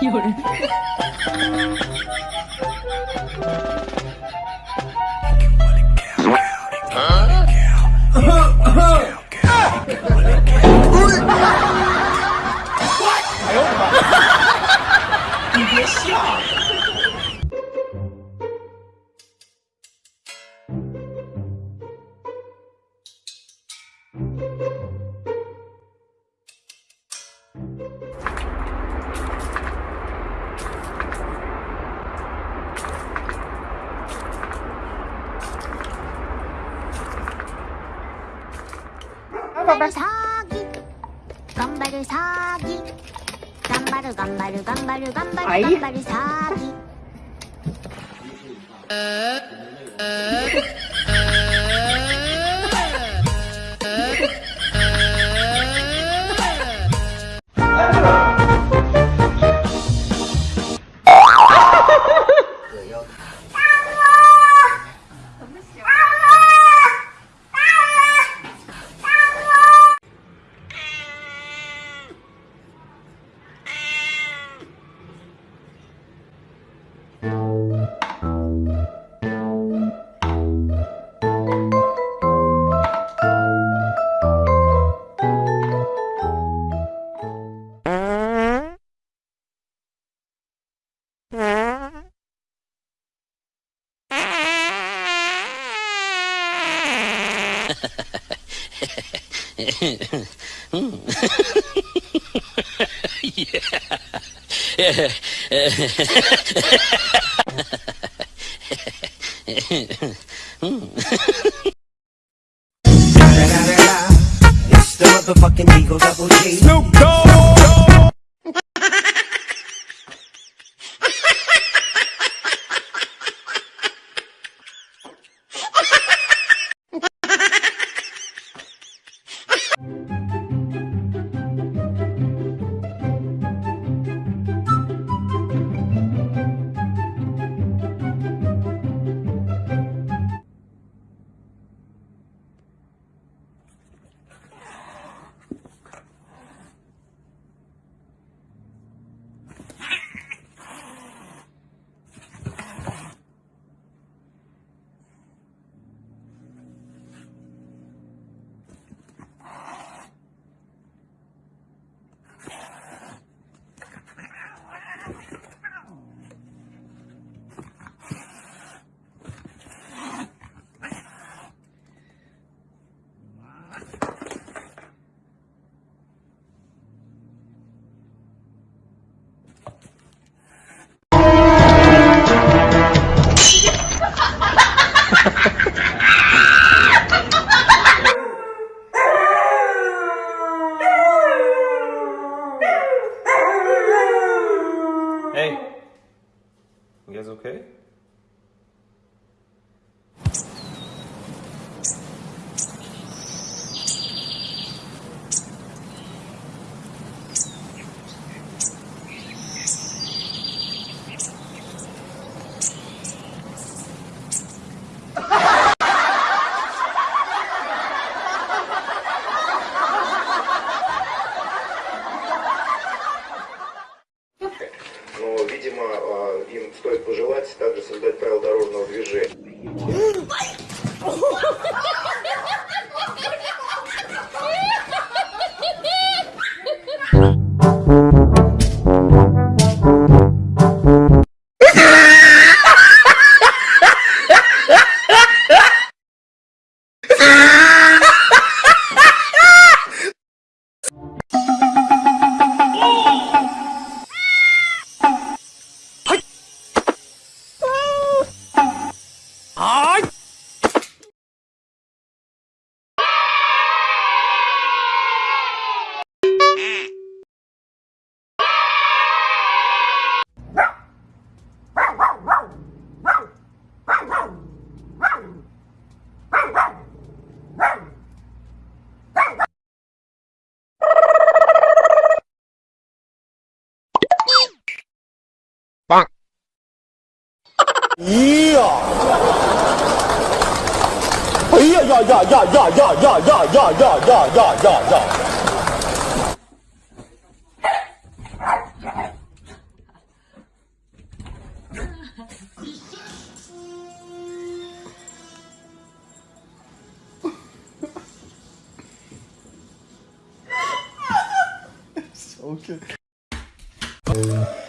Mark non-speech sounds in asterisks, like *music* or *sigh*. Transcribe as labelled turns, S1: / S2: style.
S1: 有人。*laughs*
S2: 건발 사기. 건발을 사기. 건발을 건발을 건발을 건발을 건발을 사기. *laughs*
S3: It's
S4: the motherfucking Eagle Double G. Hey,
S5: guys okay?
S6: Но, видимо, а, им стоит пожелать также создать правила дорожного движения. 哎呀！哎呀呀呀呀呀呀呀呀呀呀呀呀呀呀！*laughs*
S7: Okay. Um.